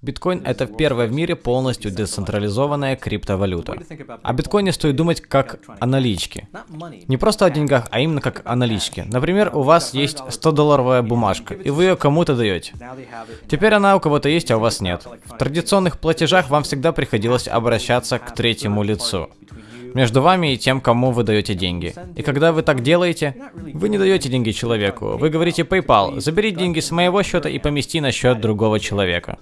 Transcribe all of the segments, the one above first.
Биткоин это первая в мире полностью децентрализованная криптовалюта. О биткоине стоит думать как о наличке. Не просто о деньгах, а именно как о наличке. Например, у вас есть 100-долларовая бумажка, и вы ее кому-то даете. Теперь она у кого-то есть, а у вас нет. В традиционных платежах вам всегда приходилось обращаться к третьему лицу между вами и тем, кому вы даете деньги. И когда вы так делаете, вы не даете деньги человеку. Вы говорите PayPal, забери деньги с моего счета и помести на счет другого человека.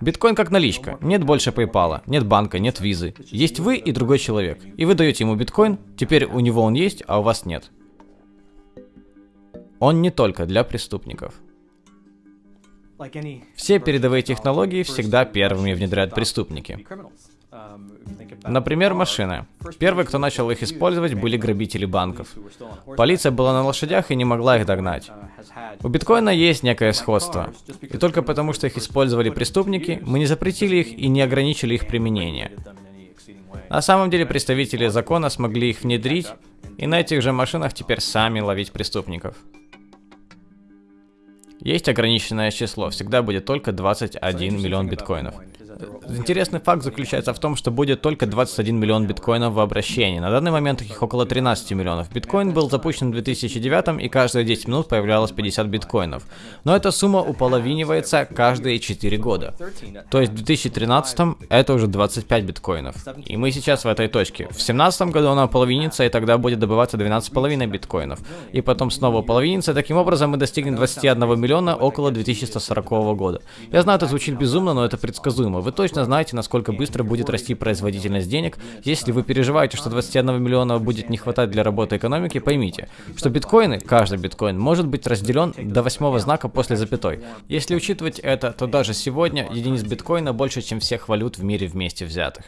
Биткоин как наличка. Нет больше PayPal, нет банка, нет визы. Есть вы и другой человек. И вы даете ему биткоин, теперь у него он есть, а у вас нет. Он не только для преступников. Все передовые технологии всегда первыми внедряют преступники. Например, машины. Первые, кто начал их использовать, были грабители банков. Полиция была на лошадях и не могла их догнать. У биткоина есть некое сходство. И только потому, что их использовали преступники, мы не запретили их и не ограничили их применение. На самом деле представители закона смогли их внедрить, и на этих же машинах теперь сами ловить преступников. Есть ограниченное число, всегда будет только 21 миллион биткоинов. Интересный факт заключается в том, что будет только 21 миллион биткоинов в обращении. На данный момент их около 13 миллионов. Биткоин был запущен в 2009 и каждые 10 минут появлялось 50 биткоинов. Но эта сумма уполовинивается каждые 4 года. То есть в 2013 это уже 25 биткоинов. И мы сейчас в этой точке. В 2017 году она половинится, и тогда будет добываться 12,5 биткоинов. И потом снова половинится. Таким образом мы достигнем 21 миллиона около 2140 года. Я знаю, это звучит безумно, но это предсказуемо. Вы точно знаете, насколько быстро будет расти производительность денег. Если вы переживаете, что 21 миллиона будет не хватать для работы экономики, поймите, что биткоины, каждый биткоин, может быть разделен до восьмого знака после запятой. Если учитывать это, то даже сегодня единиц биткоина больше, чем всех валют в мире вместе взятых.